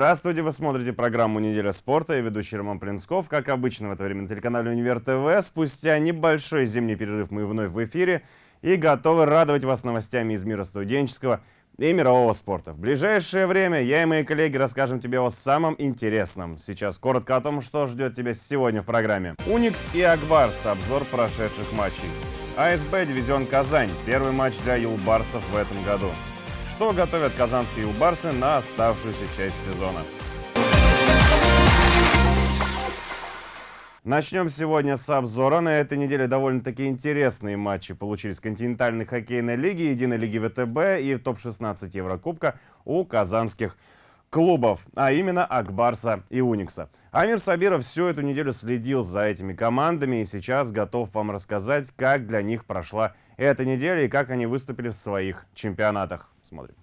Здравствуйте, вы смотрите программу «Неделя спорта» и ведущий Роман Плинсков. Как обычно в это время на телеканале «Универ ТВ». Спустя небольшой зимний перерыв мы вновь в эфире и готовы радовать вас новостями из мира студенческого и мирового спорта. В ближайшее время я и мои коллеги расскажем тебе о самом интересном. Сейчас коротко о том, что ждет тебя сегодня в программе. Уникс и Акбарс. Обзор прошедших матчей. АСБ Дивизион Казань. Первый матч для юлбарсов в этом году. Что готовят казанские юлбарсы на оставшуюся часть сезона. Начнем сегодня с обзора. На этой неделе довольно-таки интересные матчи получились континентальной хоккейной лиге, единой лиги ВТБ и в топ-16 Еврокубка у казанских клубов, а именно Акбарса и Уникса. Амир Сабиров всю эту неделю следил за этими командами и сейчас готов вам рассказать, как для них прошла эта неделя и как они выступили в своих чемпионатах. Смотрим.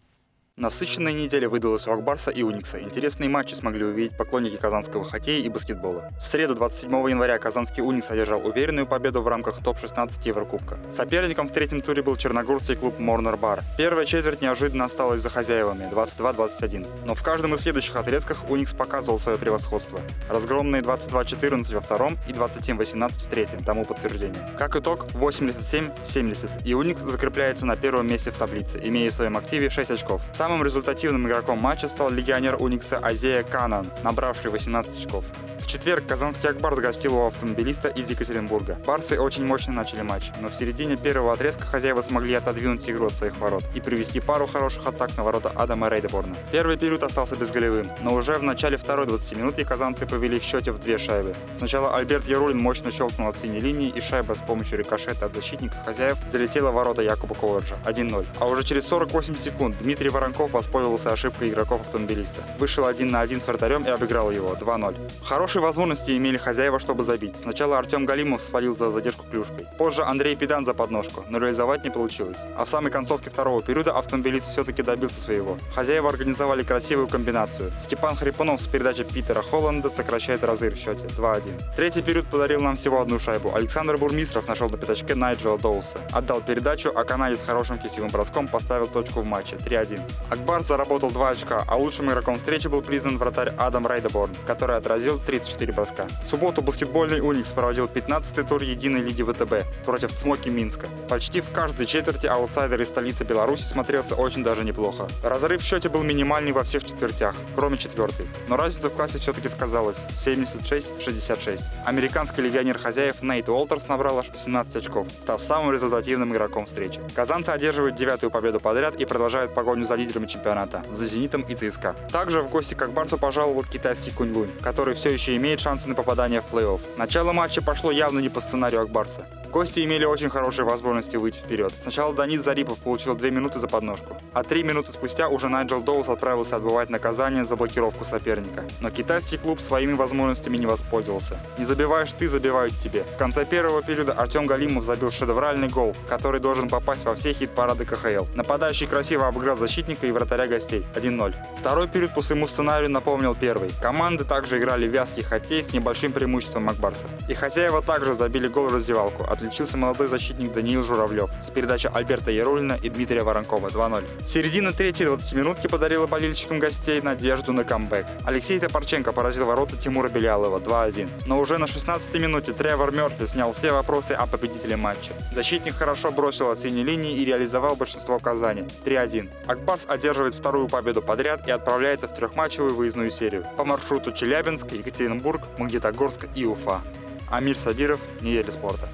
Насыщенная неделя выдалась у Акбарса и Уникса. Интересные матчи смогли увидеть поклонники казанского хоккея и баскетбола. В среду 27 января казанский Уникс одержал уверенную победу в рамках топ-16 Еврокубка. Соперником в третьем туре был черногорский клуб Морнер Бар. Первая четверть неожиданно осталась за хозяевами 22-21. Но в каждом из следующих отрезках Уникс показывал свое превосходство. Разгромные 22-14 во втором и 27-18 в третьем, тому подтверждение. Как итог, 87-70, и Уникс закрепляется на первом месте в таблице, имея в своем активе 6 очков. Сам Самым результативным игроком матча стал легионер Уникса Азея Канан, набравший 18 очков. В четверг казанский Акбарс гостил у автомобилиста из Екатеринбурга. Барсы очень мощно начали матч, но в середине первого отрезка хозяева смогли отодвинуть игру от своих ворот и привести пару хороших атак на ворота Адама Рейдеборна. Первый период остался безголевым, но уже в начале второй 20 минуты казанцы повели в счете в две шайбы. Сначала Альберт Ярулин мощно щелкнул от синей линии и шайба с помощью рикошета от защитника хозяев залетела в ворота Якуба Коваджа 1-0. А уже через 48 секунд Дмитрий Воронков воспользовался ошибкой игроков автомобилиста. Вышел один на один с вратарем и обыграл его 2-0. Хороший Хорошие возможности имели хозяева, чтобы забить. Сначала Артем Галимов свалил за задержку клюшкой. Позже Андрей Педан за подножку, но реализовать не получилось. А в самой концовке второго периода автомобилист все-таки добился своего. Хозяева организовали красивую комбинацию. Степан Хрипунов с передачи Питера Холланда сокращает разрыв в счете 2-1. Третий период подарил нам всего одну шайбу. Александр Бурмистров нашел на пятачке Найджела Доуса. Отдал передачу, а канадец с хорошим кисевым броском поставил точку в матче 3-1. Ак Барс заработал 2 очка, а лучшим игроком встречи был признан вратарь Адам Рейдеборн, который отразил 30 34 броска. В субботу баскетбольный «Уникс» проводил 15-й тур единой лиги ВТБ против «Цмоки» Минска. Почти в каждой четверти аутсайдер из столицы Беларуси смотрелся очень даже неплохо. Разрыв в счете был минимальный во всех четвертях, кроме четвертой. Но разница в классе все-таки сказалась – 76-66. Американский легионер хозяев Нейт Уолтерс набрал аж 18 очков, став самым результативным игроком встречи. Казанцы одерживают девятую победу подряд и продолжают погоню за лидерами чемпионата – за «Зенитом» и ЦСКА. Также в гости к Барсу пожаловал китайский Куньлунь, который все еще имеет шансы на попадание в плей-офф. Начало матча пошло явно не по сценарию Ак Барса. Гости имели очень хорошие возможности выйти вперед. Сначала Данис Зарипов получил 2 минуты за подножку, а 3 минуты спустя уже Найджел Доус отправился отбывать наказание за блокировку соперника. Но китайский клуб своими возможностями не воспользовался. Не забиваешь ты, забивают тебе. В конце первого периода Артем Галимов забил шедевральный гол, который должен попасть во все хит-парады КХЛ. Нападающий красиво обыграл защитника и вратаря гостей 1-0. Второй период по своему сценарию напомнил первый. Команды также играли вязкий хоккей с небольшим преимуществом Макбарса. И хозяева также забили гол в раздевалку, отличился молодой защитник Даниил Журавлев с передачи Альберта Ярулина и Дмитрия Воронкова 2-0. Середина третьей 20-минутки подарила болельщикам гостей надежду на камбэк. Алексей Топорченко поразил ворота Тимура Белялова 2-1. Но уже на 16-й минуте Тревор Мёрфи снял все вопросы о победителе матча. Защитник хорошо бросил от синей линии и реализовал большинство Казани 3-1. Акбарс одерживает вторую победу подряд и отправляется в трехматчевую выездную серию по маршруту Челябинск, Екатеринбург, Магнитогорск и Уфа. Амир Сабиров, Неделя спорта.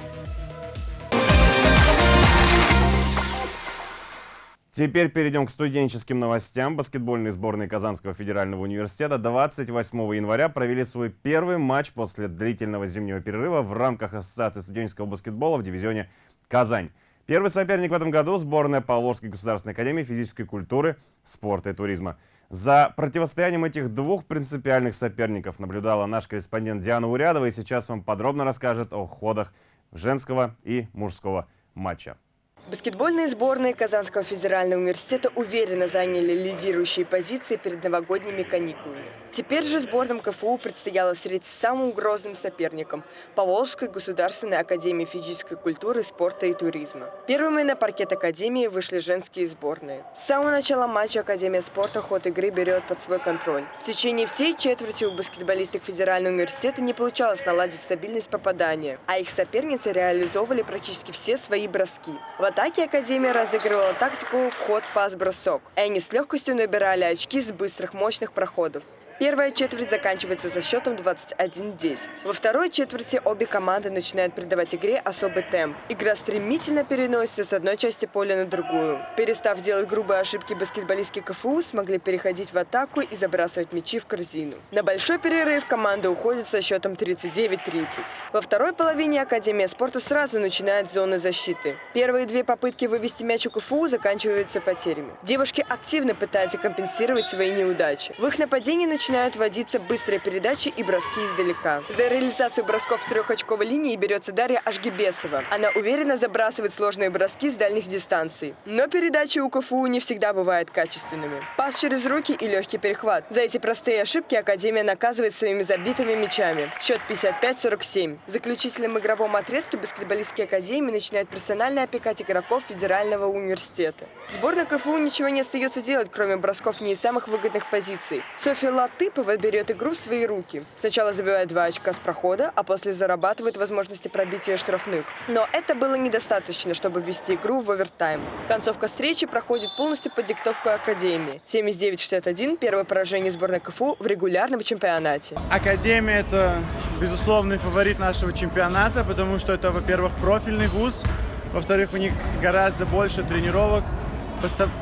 Теперь перейдем к студенческим новостям. Баскетбольные сборные Казанского федерального университета 28 января провели свой первый матч после длительного зимнего перерыва в рамках Ассоциации студенческого баскетбола в дивизионе «Казань». Первый соперник в этом году – сборная Павловской государственной академии физической культуры, спорта и туризма. За противостоянием этих двух принципиальных соперников наблюдала наш корреспондент Диана Урядова и сейчас вам подробно расскажет о ходах женского и мужского матча. Баскетбольные сборные Казанского федерального университета уверенно заняли лидирующие позиции перед новогодними каникулами. Теперь же сборным КФУ предстояло встретиться с самым грозным соперником – Поволжской государственной академии физической культуры, спорта и туризма. Первыми на паркет академии вышли женские сборные. С самого начала матча Академия спорта ход игры берет под свой контроль. В течение всей четверти у баскетболисток Федерального университета не получалось наладить стабильность попадания, а их соперницы реализовывали практически все свои броски. В атаке Академия разыгрывала тактику вход-пас-бросок, и они с легкостью набирали очки с быстрых мощных проходов. Первая четверть заканчивается со счетом 21-10. Во второй четверти обе команды начинают придавать игре особый темп. Игра стремительно переносится с одной части поля на другую. Перестав делать грубые ошибки, баскетболистки КФУ смогли переходить в атаку и забрасывать мячи в корзину. На большой перерыв команда уходит со счетом 39-30. Во второй половине Академия спорта сразу начинает зоны защиты. Первые две попытки вывести мяч у КФУ заканчиваются потерями. Девушки активно пытаются компенсировать свои неудачи. В их нападении начинают начинают вводиться быстрые передачи и броски издалека. За реализацию бросков трехочковой линии берется Дарья Ашгибесова. Она уверенно забрасывает сложные броски с дальних дистанций. Но передачи у КФУ не всегда бывают качественными. Пас через руки и легкий перехват. За эти простые ошибки Академия наказывает своими забитыми мячами. Счет 55-47. В заключительном игровом отрезке баскетболистские академии начинают персонально опекать игроков Федерального университета. Сборная КФУ ничего не остается делать, кроме бросков не из самых выгодных позиций. Софья Лат Латыпова берет игру в свои руки. Сначала забивает два очка с прохода, а после зарабатывает возможности пробития штрафных. Но это было недостаточно, чтобы ввести игру в овертайм. Концовка встречи проходит полностью под диктовку Академии. 79-61 – первое поражение сборной КФУ в регулярном чемпионате. Академия – это безусловный фаворит нашего чемпионата, потому что это, во-первых, профильный вуз, во-вторых, у них гораздо больше тренировок,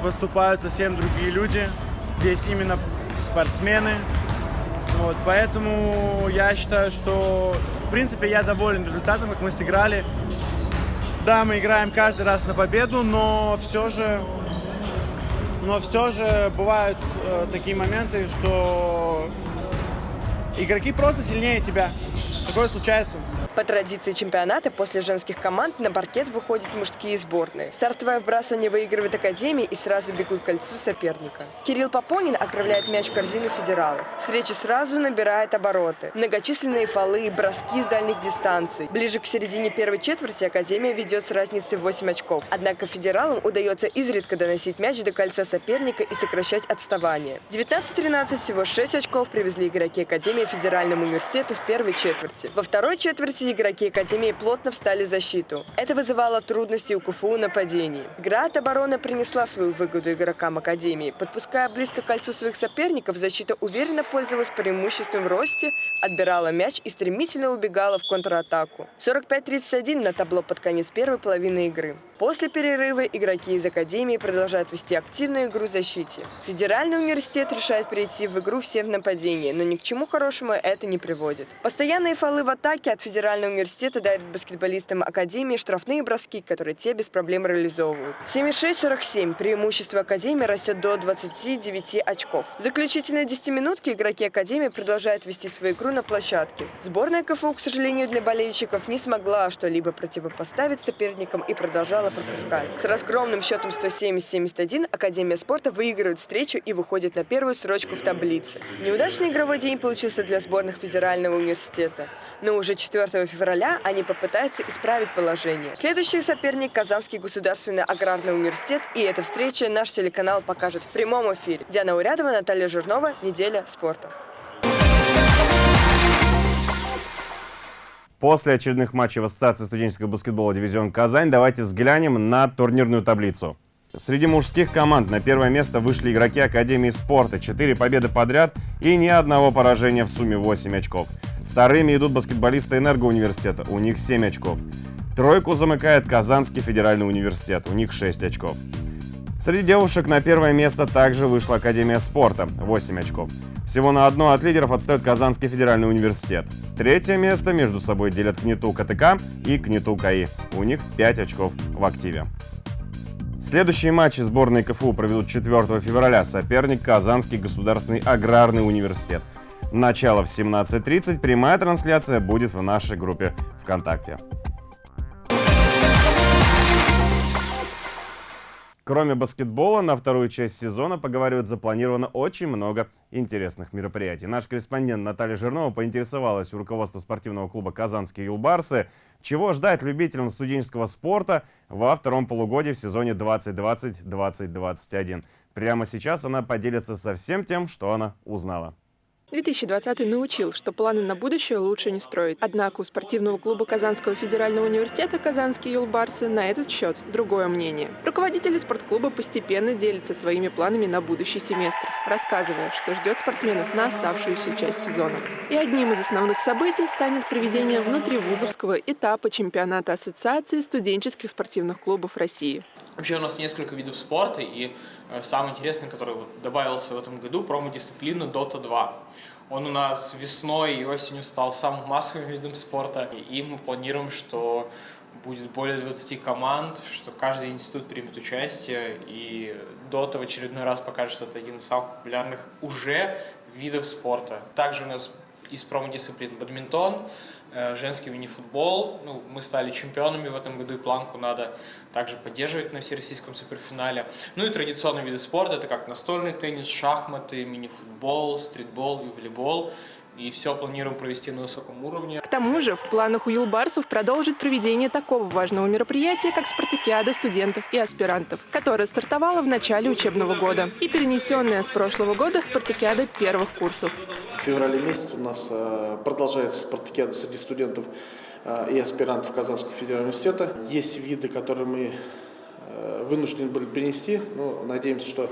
поступают совсем другие люди. Здесь именно спортсмены. Вот, поэтому я считаю, что в принципе я доволен результатом, как мы сыграли. Да, мы играем каждый раз на победу, но все же, но все же бывают э, такие моменты, что игроки просто сильнее тебя. Такое случается. По традиции чемпионата после женских команд на паркет выходят мужские сборные. Стартовое вбрасывание выигрывает Академия и сразу бегут к кольцу соперника. Кирилл Попонин отправляет мяч в корзину федералов. Встреча сразу набирает обороты. Многочисленные фолы, броски с дальних дистанций. Ближе к середине первой четверти Академия ведет с разницей в 8 очков. Однако федералам удается изредка доносить мяч до кольца соперника и сокращать отставание. 19-13 всего 6 очков привезли игроки Академии Федеральному университету в первой четверти. Во второй четверти все игроки Академии плотно встали в защиту. Это вызывало трудности у КФУ нападений. Игра от обороны принесла свою выгоду игрокам Академии. Подпуская близко к кольцу своих соперников, защита уверенно пользовалась преимуществом в росте, отбирала мяч и стремительно убегала в контратаку. 45-31 на табло под конец первой половины игры. После перерыва игроки из Академии продолжают вести активную игру в защите. Федеральный университет решает перейти в игру всем в нападении, но ни к чему хорошему это не приводит. Постоянные фолы в атаке от Федерального университета дают баскетболистам Академии штрафные броски, которые те без проблем реализовывают. 76-47 преимущество Академии растет до 29 очков. В заключительной 10-минутке игроки Академии продолжают вести свою игру на площадке. Сборная КФУ, к сожалению, для болельщиков не смогла что-либо противопоставить соперникам и продолжала пропускать. С разгромным счетом 170-71 Академия спорта выигрывает встречу и выходит на первую строчку в таблице. Неудачный игровой день получился для сборных Федерального университета. Но уже 4 февраля они попытаются исправить положение. Следующий соперник – Казанский государственный аграрный университет. И эта встреча наш телеканал покажет в прямом эфире. Диана Урядова, Наталья Жирнова. Неделя спорта. После очередных матчей в Ассоциации студенческого баскетбола «Дивизион Казань» давайте взглянем на турнирную таблицу. Среди мужских команд на первое место вышли игроки Академии спорта. Четыре победы подряд и ни одного поражения в сумме 8 очков. Вторыми идут баскетболисты Энергоуниверситета, у них 7 очков. Тройку замыкает Казанский федеральный университет, у них 6 очков. Среди девушек на первое место также вышла Академия спорта, 8 очков. Всего на одно от лидеров отстает Казанский федеральный университет. Третье место между собой делят КНИТУ КТК и КНИТУ КАИ. У них 5 очков в активе. Следующие матчи сборной КФУ проведут 4 февраля. Соперник Казанский государственный аграрный университет. Начало в 17.30. Прямая трансляция будет в нашей группе ВКонтакте. Кроме баскетбола, на вторую часть сезона, поговаривают, запланировано очень много интересных мероприятий. Наш корреспондент Наталья Жирнова поинтересовалась у руководства спортивного клуба «Казанские юлбарсы», чего ждать любителям студенческого спорта во втором полугодии в сезоне 2020-2021. Прямо сейчас она поделится со всем тем, что она узнала. 2020 научил, что планы на будущее лучше не строить. Однако у спортивного клуба Казанского федерального университета «Казанские юлбарсы» на этот счет другое мнение. Руководители спортклуба постепенно делятся своими планами на будущий семестр, рассказывая, что ждет спортсменов на оставшуюся часть сезона. И одним из основных событий станет проведение внутривузовского этапа чемпионата Ассоциации студенческих спортивных клубов России. Вообще у нас несколько видов спорта, и э, самый интересный, который вот добавился в этом году, промо-дисциплина Dota 2. Он у нас весной и осенью стал самым массовым видом спорта, и мы планируем, что будет более 20 команд, что каждый институт примет участие, и Dota в очередной раз покажет, что это один из самых популярных уже видов спорта. Также у нас из промо-дисциплин бадминтон, женский мини-футбол. Ну, мы стали чемпионами в этом году, и планку надо также поддерживать на всероссийском суперфинале. Ну и традиционные виды спорта, это как настольный теннис, шахматы, мини-футбол, стритбол и волейбол и все планируем провести на высоком уровне. К тому же в планах у Юлбарсов продолжить проведение такого важного мероприятия, как спартакиада студентов и аспирантов, которая стартовала в начале учебного года и перенесенная с прошлого года спартакиада первых курсов. В феврале месяце у нас э, продолжается спартакиада среди студентов э, и аспирантов Казанского федерального университета. Есть виды, которые мы э, вынуждены были принести, но надеемся, что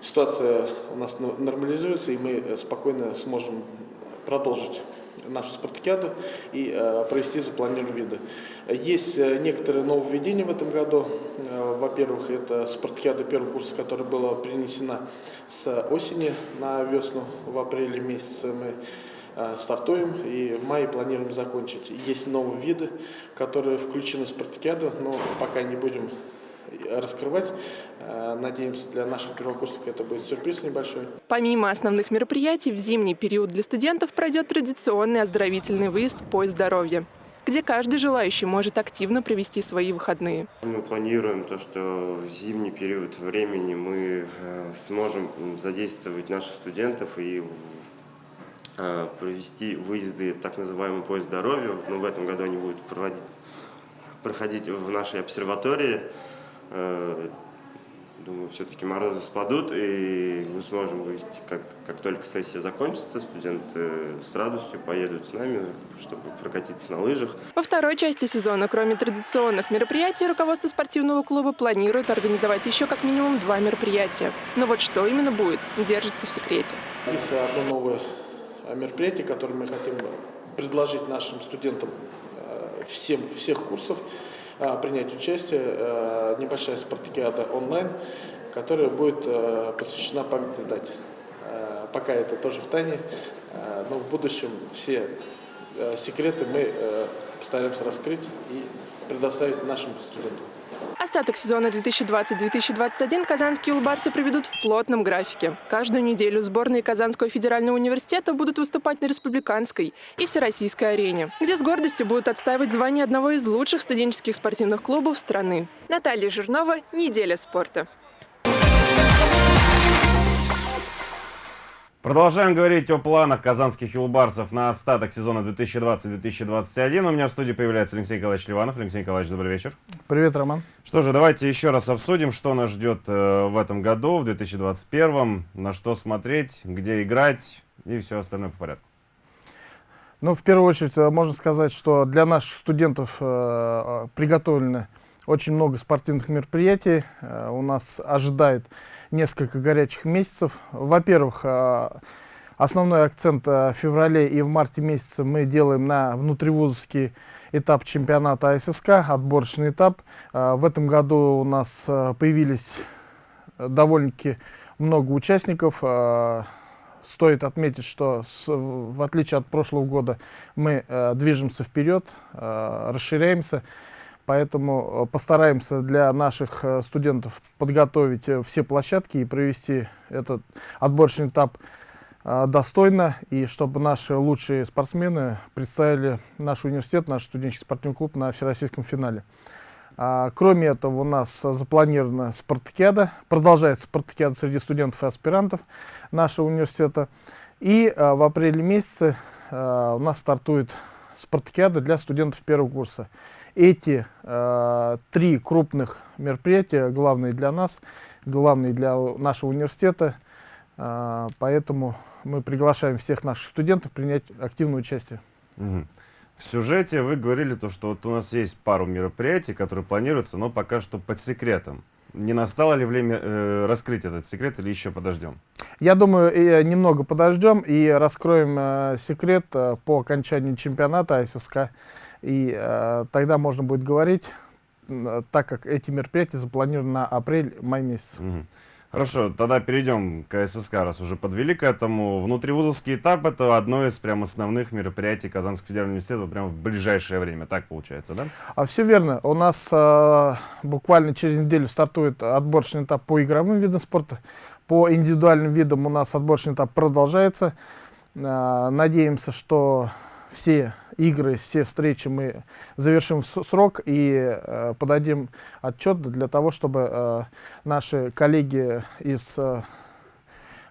ситуация у нас нормализуется, и мы спокойно сможем продолжить нашу спартакиаду и э, провести запланированные виды. Есть э, некоторые нововведения в этом году. Э, во-первых, это спартакиада первого курса, которая была принесена с осени на весну. В апреле месяце мы стартуем и в мае планируем закончить. Есть новые виды, которые включены в спартакиаду, но пока не будем раскрывать. Э, надеемся, для наших первокурсников это будет сюрприз небольшой. Помимо основных мероприятий, в зимний период для студентов пройдет традиционный оздоровительный выезд «Поезд здоровья» где каждый желающий может активно провести свои выходные. Мы планируем то, что в зимний период времени мы э, сможем задействовать наших студентов и э, провести выезды так называемый поезд здоровья. Но в этом году они будут проводить, проходить в нашей обсерватории. Э, думаю, все-таки морозы спадут, и мы сможем вывести, как, как только сессия закончится, студенты с радостью поедут с нами, чтобы прокатиться на лыжах. Во второй части сезона, кроме традиционных мероприятий, руководство спортивного клуба планирует организовать еще как минимум два мероприятия. Но вот что именно будет, держится в секрете. Есть одно новое мероприятие, которое мы хотим предложить нашим студентам э, всем, всех курсов. А, принять участие э, небольшая спартакиада онлайн, которая будет э, посвящена памятной дате. Э, пока это тоже в тайне, но в будущем все секреты мы постараемся раскрыть и предоставить нашим студентам. Остаток сезона 2020-2021 казанские улбарсы проведут в плотном графике. Каждую неделю сборные Казанского федерального университета будут выступать на республиканской и всероссийской арене, где с гордостью будут отстаивать звание одного из лучших студенческих спортивных клубов страны. Наталья Жирнова, «Неделя спорта». Продолжаем говорить о планах казанских юлбарсов на остаток сезона 2020-2021. У меня в студии появляется Алексей Николаевич Ливанов. Алексей Николаевич, добрый вечер. Привет, Роман. Что же, давайте еще раз обсудим, что нас ждет э, в этом году, в 2021, на что смотреть, где играть и все остальное по порядку. Ну, в первую очередь, э, можно сказать, что для наших студентов э, приготовлены очень много спортивных мероприятий. Э, у нас ожидает несколько горячих месяцев. Во-первых, э, основной акцент э, в феврале и в марте месяце мы делаем на внутривузовский этап чемпионата АССК, отборочный этап. В этом году у нас появились довольно-таки много участников. Стоит отметить, что с, в отличие от прошлого года мы движемся вперед, расширяемся. Поэтому э, постараемся для наших э, студентов подготовить э, все площадки и провести этот отборочный этап достойно, и чтобы наши лучшие спортсмены представили наш университет, наш студенческий спортивный клуб на всероссийском финале. А, кроме этого, у нас запланирована спартакиада, продолжается спартакиада среди студентов и аспирантов нашего университета. И в апреле месяце у нас стартует спартакиада для студентов первого курса. Эти а, три крупных мероприятия, главные для нас, главные для нашего университета, а, поэтому мы приглашаем всех наших студентов принять активное участие. Мгм. В сюжете вы говорили то, что вот у нас есть пару мероприятий, которые планируются, но пока что под секретом. Не настало ли время э, раскрыть этот секрет или еще подождем? Я думаю, э, немного подождем и раскроем э, секрет э, по окончании чемпионата АССК. И э, тогда можно будет говорить, так как эти мероприятия запланированы на апрель-май месяц. Мгм. Хорошо, тогда перейдем к ССК, раз уже подвели к этому. Внутривузовский этап – это одно из прям основных мероприятий Казанского федерального университета прям в ближайшее время. Так получается, да? А все верно. У нас э, буквально через неделю стартует отборочный этап по игровым видам спорта. По индивидуальным видам у нас отборочный этап продолжается. Э, надеемся, что все игры, все встречи мы завершим в срок и э, подадим отчет для того, чтобы э, наши коллеги из э,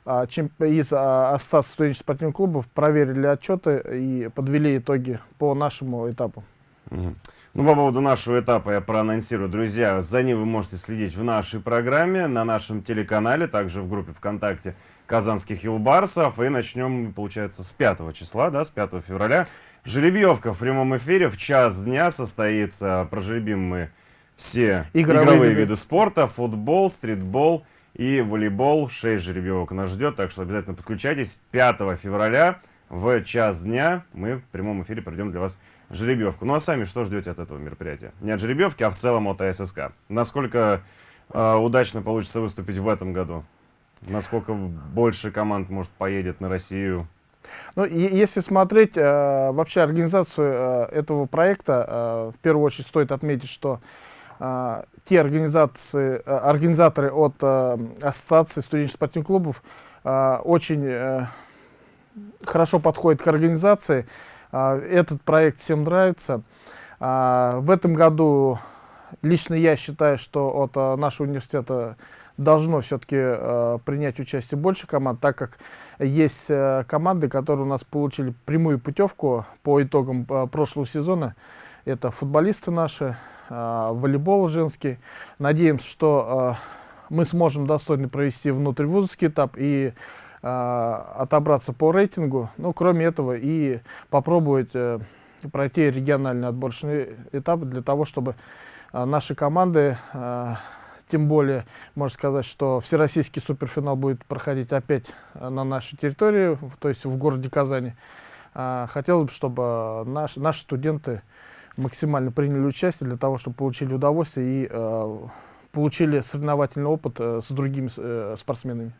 а, из Ассоциации студенческих спортивных клубов проверили отчеты и подвели итоги по нашему этапу. Ну, по поводу нашего этапа я проанонсирую. Друзья, за ним вы можете следить в нашей программе, на нашем телеканале, также в группе ВКонтакте Казанских Юлбарсов. И начнем, получается, с 5 числа, да, с 5 февраля. Жеребьевка в прямом эфире в час дня состоится. Прожеребим мы все Игровые игровые, виды. виды спорта, футбол, стритбол и волейбол. 6 жеребьевок нас ждет, так что обязательно подключайтесь. 5 февраля в час дня мы в прямом эфире пройдем для вас жеребьевку. Ну а сами что ждете от этого мероприятия? Не от жеребьевки, а в целом от АССК. Насколько э, удачно получится выступить в этом году? Насколько больше команд, может, поедет на Россию? Ну, если смотреть э, вообще организацию э, этого проекта, э, в первую очередь стоит отметить, что э, те организации, э, организаторы от э, Ассоциации студенческих спортивных клубов э, очень э, хорошо подходят к организации. Э, этот проект всем нравится. А, в этом году лично я считаю, что от э, нашего университета должно все-таки э, принять участие больше команд, так как есть э, команды, которые у нас получили прямую путевку по итогам э, прошлого сезона. Это футболисты наши, э, волейбол женский. Надеемся, что э, мы сможем достойно провести внутривузовский этап и э, отобраться по рейтингу. Ну, кроме этого, и попробовать э, пройти региональный отборочный этап для того, чтобы э, наши команды э, тем более, можно сказать, что всероссийский суперфинал будет проходить опять э, на нашей территории, то есть в городе Казани. А, Хотелось бы, чтобы э, наш- наши студенты максимально приняли участие для того, чтобы получили удовольствие и э, получили соревновательный опыт с другими спортсменами.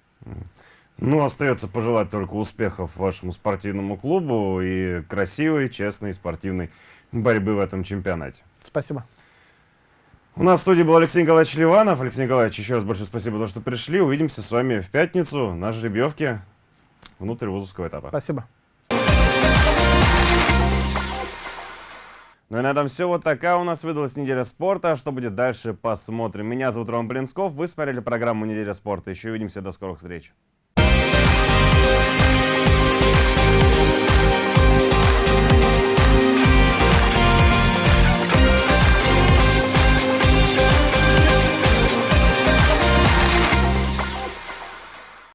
Ну, остается пожелать только успехов вашему спортивному клубу и красивой, честной спортивной борьбы в этом чемпионате. Спасибо. У нас в студии был Алексей Николаевич Ливанов. Алексей Николаевич, еще раз большое спасибо то, что пришли. Увидимся с вами в пятницу на жеребьевке внутрь вузовского этапа. Спасибо. Ну и на этом все. Вот такая у нас выдалась неделя спорта. Что будет дальше, посмотрим. Меня зовут Роман Блинсков. Вы смотрели программу «Неделя спорта». Еще увидимся. До скорых встреч.